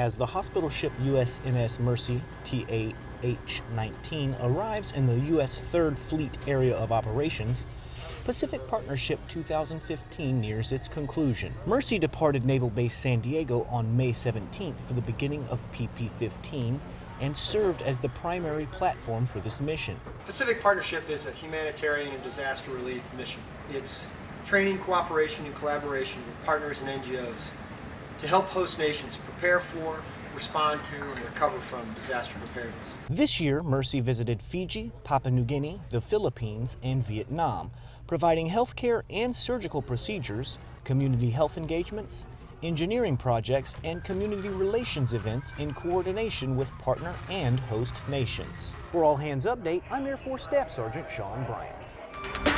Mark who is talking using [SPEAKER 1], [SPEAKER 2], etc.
[SPEAKER 1] As the hospital ship USNS Mercy TAH-19 arrives in the U.S. Third Fleet Area of Operations, Pacific Partnership 2015 nears its conclusion. Mercy departed Naval Base San Diego on May 17th for the beginning of PP-15 and served as the primary platform for this mission.
[SPEAKER 2] Pacific Partnership is a humanitarian and disaster relief mission. It's training, cooperation, and collaboration with partners and NGOs to help host nations prepare for, respond to, and recover from disaster preparedness.
[SPEAKER 1] This year, Mercy visited Fiji, Papua New Guinea, the Philippines, and Vietnam, providing healthcare and surgical procedures, community health engagements, engineering projects, and community relations events in coordination with partner and host nations. For All Hands Update, I'm Air Force Staff Sergeant Sean Bryant.